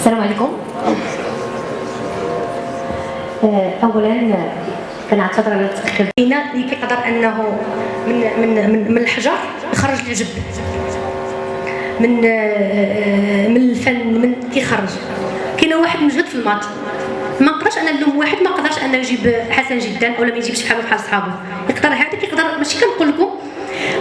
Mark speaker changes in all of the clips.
Speaker 1: السلام عليكم. آه، اولا كنعتذر على التأخير. هنا اللي كيقدر أنه من من من, من الحجر يخرج العجب من آه، من الفن من كيخرج كاين واحد مجهد في الماط ما نقدرش أنا نلوم واحد ما قدرش انه يجيب حسن جدا ولا ما يجيبش بحال بحال صحابه. يقدر هذاك يقدر ماشي كنقول لكم.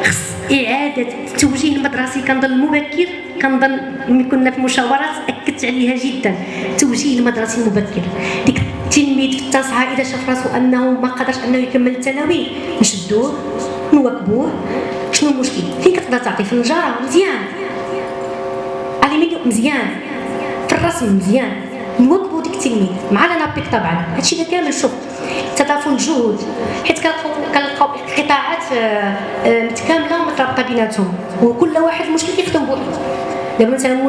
Speaker 1: خص إعادة التوجيه المدرسي. كنظن مبكر كنظن ملي كنا في مشاورات اكدت عليها جدا. التوجيه المدرسي المبكر. ديك التلميذ في التاسعه إذا شاف راسو أنه ما قدرش أنه يكمل الثانوي نشدوه نواكبوه شنو المشكل؟ فين كتقدر تعطي؟ في النجارة؟ مزيان. علميا مزيان. في الرسم؟ مزيان. نواكبوا ديك التلميذ. مع لابيك طبعا. هادشي اللي كامل شوف. تضافر الجهود حيت كنلقاو قطاعات آه، آه، متكاملة مترابطة بيناتهم. وكل واحد المشكل كيخدم بوحدو دابا مثلا.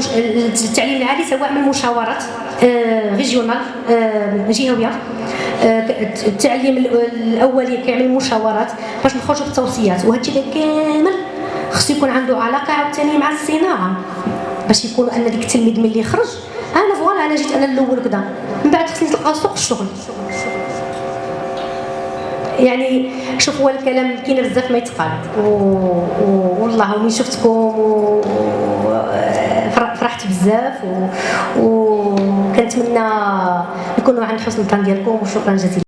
Speaker 1: التعليم العالي سواء من مشاورات آه régionales آه جهوية آه التعليم الأولي كيعمل مشاورات باش نخرجوا بالتوصيات وهذا الشيء كامل خصو يكون عنده علاقة عاوتاني مع الصناعة باش يكون أن ديك التلميذ ملي يخرج أنا voilà أنا جيت أنا الأول كذا من بعد خصني تلقى سوق الشغل. يعني شوف هو الكلام كاين بزاف ما يتقال. والله ومن شفتكم و... فرحت بزاف وكنتمنى نكونوا عند حسن الظن ديالكم وشكرا جزيلا.